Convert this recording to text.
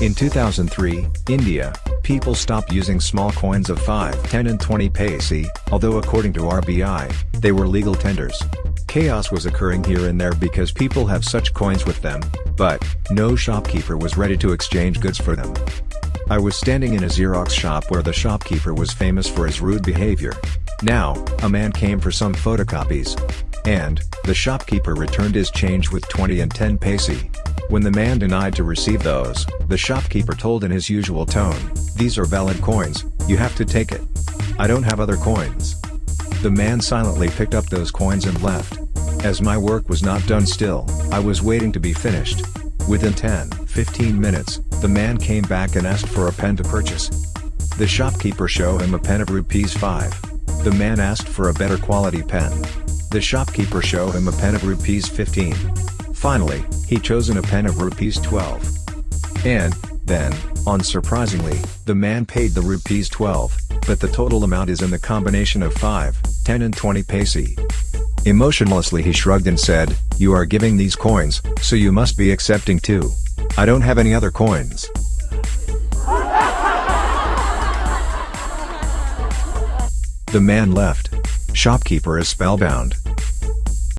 In 2003, India, people stopped using small coins of 5, 10 and 20 paise, although according to RBI, they were legal tenders. Chaos was occurring here and there because people have such coins with them, but, no shopkeeper was ready to exchange goods for them. I was standing in a Xerox shop where the shopkeeper was famous for his rude behavior. Now, a man came for some photocopies. And, the shopkeeper returned his change with 20 and 10 paise. When the man denied to receive those, the shopkeeper told in his usual tone, these are valid coins, you have to take it. I don't have other coins. The man silently picked up those coins and left. As my work was not done still, I was waiting to be finished. Within 10-15 minutes, the man came back and asked for a pen to purchase. The shopkeeper show him a pen of rupees 5. The man asked for a better quality pen. The shopkeeper show him a pen of rupees 15. Finally, he chosen a pen of rupees 12. And, then, unsurprisingly, the man paid the rupees 12, but the total amount is in the combination of 5, 10 and 20 paise. Emotionlessly he shrugged and said, you are giving these coins, so you must be accepting too. I don't have any other coins. The man left. Shopkeeper is spellbound.